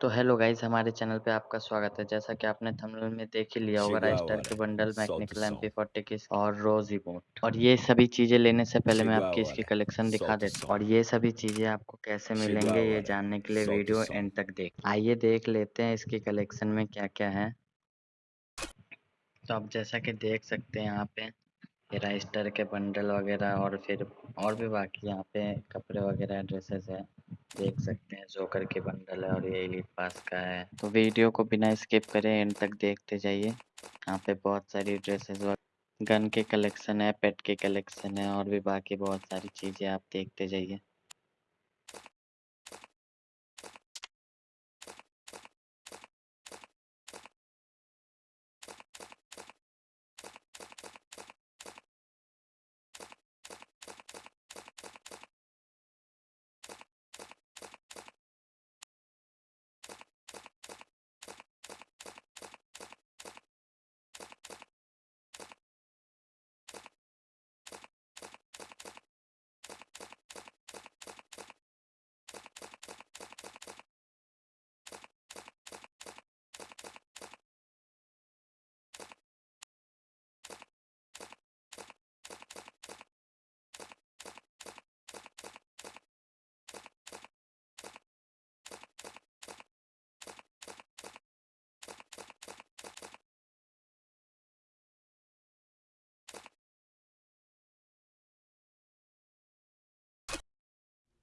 तो hello guys हमारे channel पे आपका स्वागत है। जैसा कि आपने थंबनेल में देख ही लिया होगा राइस्टर के बंडल मैकेनिकल एमपी फोर्टी की और रोज इमोट और ये सभी चीज़ें लेने से पहले मैं आपकी इसकी कलेक्शन दिखा देता हूँ। और ये सभी चीज़ें आपको कैसे मिलेंगे ये जानने के लिए वीडियो एंड तक देख। आइए देख लेते हैं इसकी कलेक्शन में क्या क्या है। तो आप जैसा कि देख सकते हैं यहाँ पे राइस्टर के बंडल वगैरह और फिर और भी बाकी यहाँ पे कपड़े वगैरह, ड्रेसेस है। देख सकते हैं, जोकर के बंडल है और ये एलिट पास का है। तो वीडियो को बिना स्किप करे, एंड तक देखते जाइए। यहाँ पे बहुत सारी ड्रेसेस गन के कलेक्शन है, पेट के कलेक्शन है और भी बाकी बहुत सारी चीज़ें आप देखते जाइए।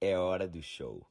É hora do show.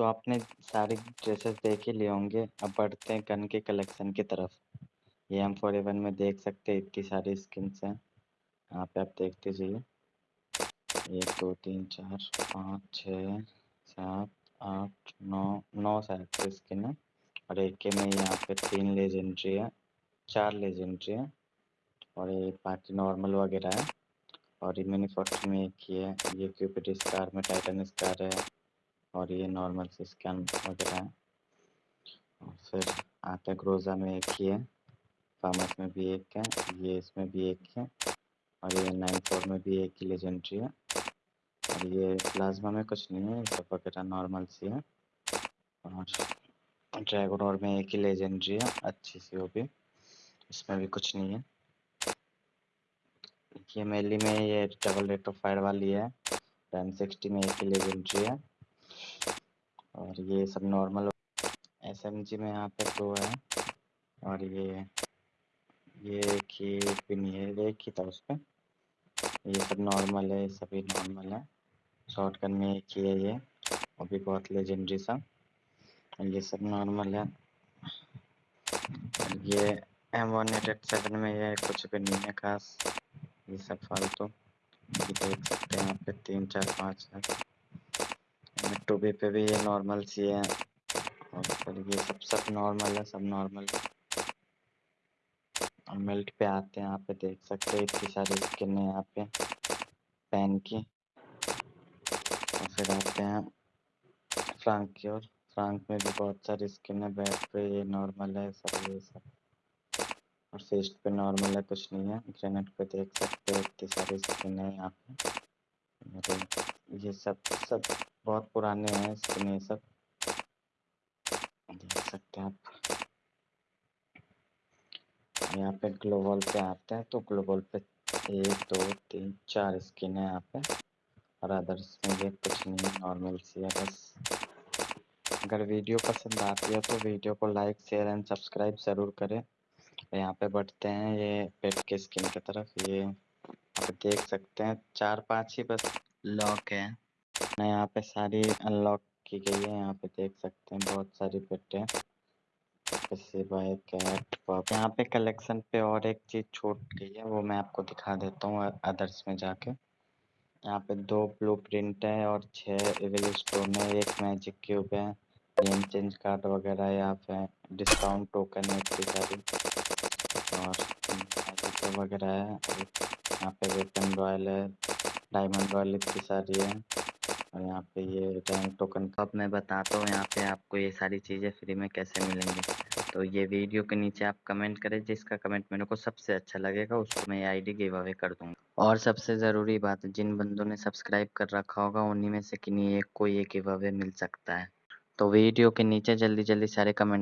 तो आपने सारे ड्रेसेस देख ही लिए होंगे। अब बढ़ते हैं गन के कलेक्शन की तरफ़। ये एम फोर एवन में देख सकते हैं इतनी सारी स्किन्स हैं। यहाँ पे आप देखते जाइए एक, दो, तीन, चार, पाँच, छः, सात, आठ, नौ नौ शायद स्किन है। और एक के में यहाँ पे तीन लेजेंड्री है, चार लेजेंड्री है। और ये बाकी नॉर्मल वगैरह है। और ये मिनी में एक ही है, ये क्यूपिड स्कार में टाइटन स्कार है। और ये नॉर्मल से स्कैन वगैरह है। और फिर आता ग्रोजा में एक ही है। फार्मस में भी एक है, ये इसमें भी एक है और ये नाइन फोर में भी एक ही लेजेंड्री है। और ये प्लाज्मा में कुछ नहीं है सब वगैरह नॉर्मल सी है। और ड्रैगन और में एक ही लेजेंड्री है, अच्छी सी वो भी। इसमें भी कुछ नहीं है। ये मेली में ये डबल रेट ऑफ़ फायर वाली है। टेन सिक्सटी में एक ही लेजेंड्री है। और ये सब नॉर्मल एस एम जी में यहाँ पे दो है। और ये ये एक ही नहीं है एक ही था उस पर ये सब नॉर्मल है, सभी नॉर्मल है। शॉर्ट गन में एक ही है ये, वो भी बहुत लेजेंडरी सा। ये सब नॉर्मल है। और ये M one eight eight seven में ये कुछ भी नहीं है खास। ये सब फालतू। ये देख सकते हैं यहाँ पे तीन चार पाँच है। टू बी पे भी ये नॉर्मल सी है। और ये सब सब नॉर्मल है, सब नॉर्मल और मिल्ट पे आते हैं, यहाँ पे देख सकते हैं इतनी सारी स्किन है यहाँ पे पेन की। और फिर आते हैं फ्रांक की और फ्रांक में भी बहुत सारी स्किन है बैट पे ये नॉर्मल है, सब ये सब। और फेस्ट पे नॉर्मल है, कुछ नहीं है। ग्रेनेड पे देख सकते हैं इतनी सारी स्किन है यहाँ पे। ये सब सब बहुत पुराने हैं ये सब। देख सकते हैं आप। यहाँ पे ग्लोबल पे आते हैं तो ग्लोबल पे एक, दो, तीन, चार स्किन है यहाँ पे। और अदर्स में ये कुछ नहीं नॉर्मल सी है, बस। अगर वीडियो पसंद आती है तो वीडियो को लाइक शेयर एंड सब्सक्राइब ज़रूर करें। यहाँ पे बढ़ते हैं ये पेट के स्किन की तरफ़, ये देख सकते हैं चार पाँच ही बस लॉक है। यहाँ पे सारी अनलॉक की गई है, यहाँ पे देख सकते हैं बहुत सारी पेट यहाँ पे कलेक्शन पे और एक चीज़ छूट गई है, वो मैं आपको दिखा देता हूँ अदर्स में जाके। यहाँ पे दो ब्लू प्रिंट है और छह एविल स्टोन है, एक मैजिक क्यूब है गेम चेंज कार्ड वगैरह यहाँ पे डिस्काउंट टोकन है इतनी सारी। और वगैरह है। यहाँ पे वेपन रॉयल है, डायमंड रॉयल इतनी सारी है। और यहाँ पे ये रैंक टोकन कब मैं बताता हूँ यहाँ पे आपको ये सारी चीज़ें फ्री में कैसे मिलेंगी। तो ये वीडियो के नीचे आप कमेंट करें, जिसका कमेंट मेरे को सबसे अच्छा लगेगा, उसको मैं आईडी गिव अवे कर दूँगा। और सबसे ज़रूरी बात, जिन बंदों ने सब्सक्राइब कर रखा होगा, उन्हीं में से किन्हीं एक को ये गिव अवे मिल सकता है। तो वीडियो के नीचे जल्दी जल्दी सारे कमेंट